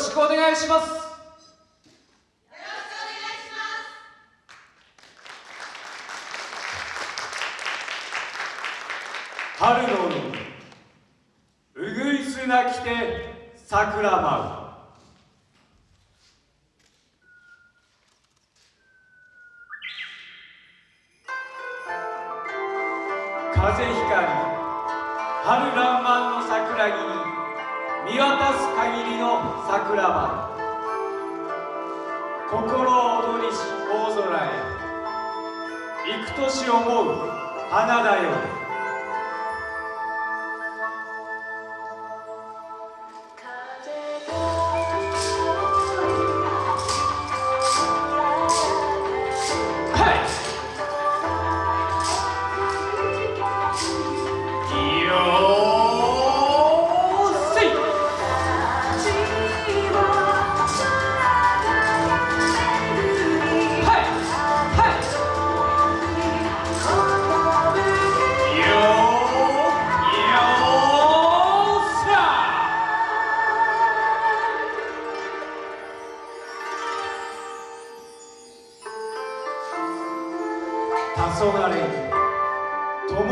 しくお願いします。よろしくお願いします。春の海うぐいすなきて桜舞う。風光春らんまんの桜木に見渡す限りの桜花心躍りし大空へ。幾年思う花だよ。黄昏灯る。ぼん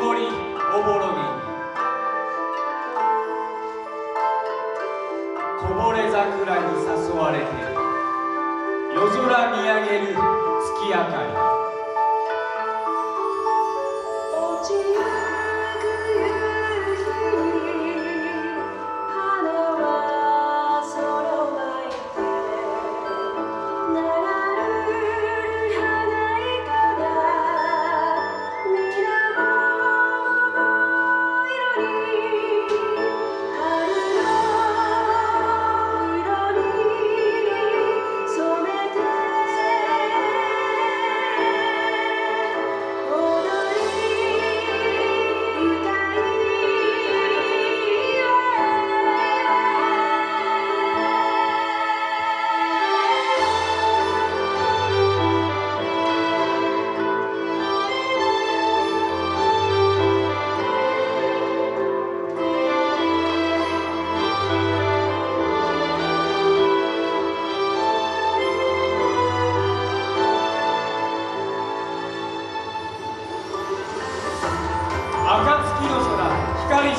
ぼりおぼろげこぼれ桜に誘われて夜空見上げる月明かり。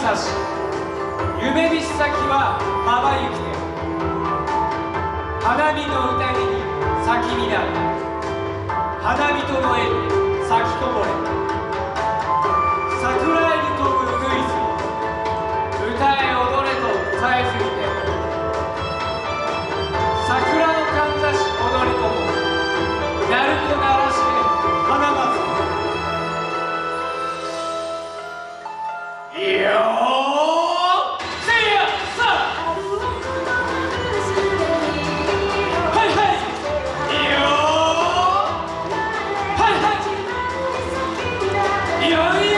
空光さし夢見し先はまばゆきで花火の宴に咲き乱れ花火との絵に咲きこぼれ。桜 Ja, ja.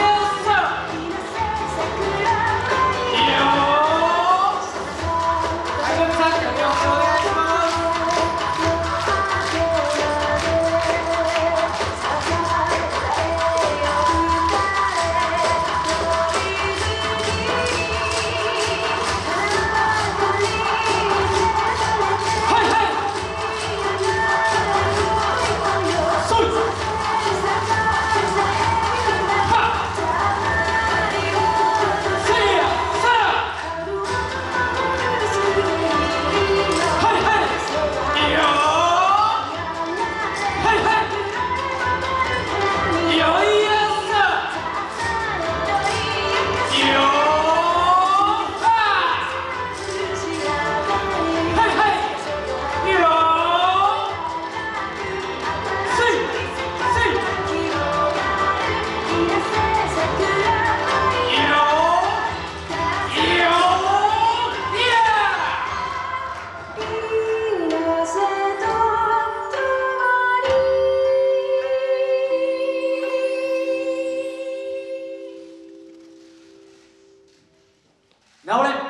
直れ。